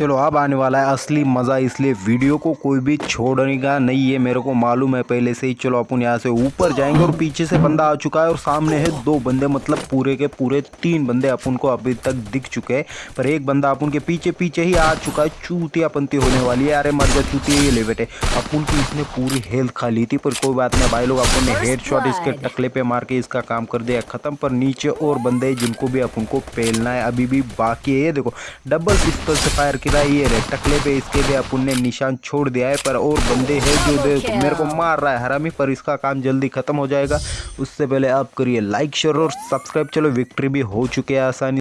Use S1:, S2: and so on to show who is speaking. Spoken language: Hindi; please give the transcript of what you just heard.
S1: चलो अब आने वाला है असली मज़ा इसलिए वीडियो को कोई भी छोड़ने का नहीं है मेरे को मालूम है पहले से ही। चलो अपन यहाँ से ऊपर जाएँगे और पीछे से बंदा आ चुका है और सामने है दो बंदे मतलब पूरे के पूरे तीन बंदे अपन को अभी तक दिख चुके हैं। पर एक बंदा अपन के पीछे पीछे ही आ चुका है चूतिया पंती होने वाली है। अरे मर जा चूतिया ये ले बेटे। अपन की इसने पूरी हेल्थ खा ली थी पर कोई बात नहीं भाई लोग अपन ने हेड शॉट इसके टकले पे मार के इसका काम कर दिया खत्म। पर नीचे और बंदे जिनको भी अपन को पेलना है अभी भी बाकी है ये देखो डबल पिस्तौल से फायर किया ये रे टकले पे इसके भी अपन ने निशान छोड़ दिया है पर और बंदे हैं जो मेरे को मार रहा है हरामी पर इसका काम जल्दी खत्म हो जाएगा। उससे पहले आप करिए लाइक शेयर और सब्सक्राइब चलो विक्ट्री भी हो चुके हैं आसानी